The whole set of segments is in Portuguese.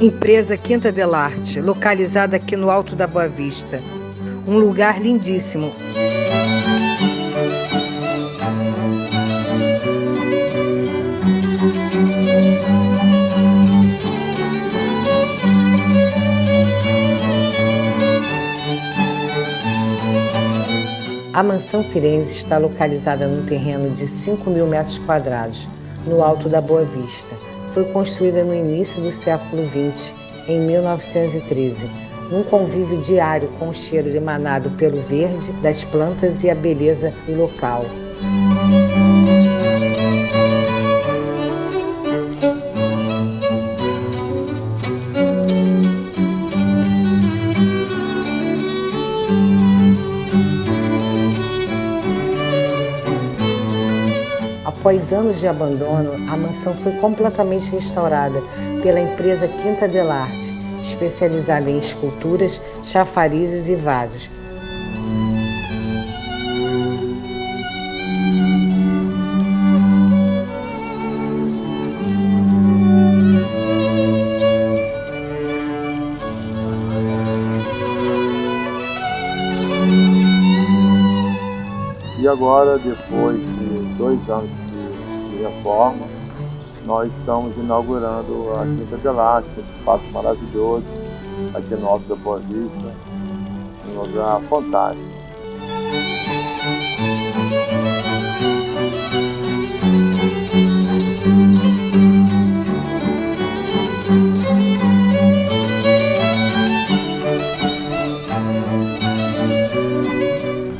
Empresa Quinta del Arte, localizada aqui no Alto da Boa Vista. Um lugar lindíssimo. A mansão Firenze está localizada num terreno de 5 mil metros quadrados, no Alto da Boa Vista foi construída no início do século XX, em 1913, num convívio diário com o cheiro emanado pelo verde das plantas e a beleza do local. Após anos de abandono, a mansão foi completamente restaurada pela empresa Quinta del Arte, especializada em esculturas, chafarizes e vasos. E agora, depois de dois anos reforma, nós estamos inaugurando a Quinta de Elástica, um espaço maravilhoso, aqui no Alto da Boa Vista, um lugar fantástico.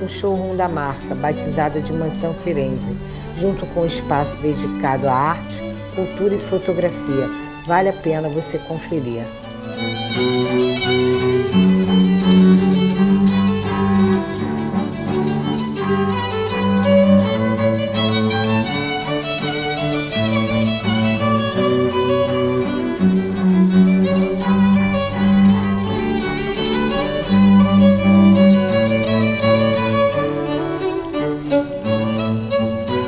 O showroom da marca, batizada de Mansão Firenze, junto com um espaço dedicado à arte, cultura e fotografia. Vale a pena você conferir.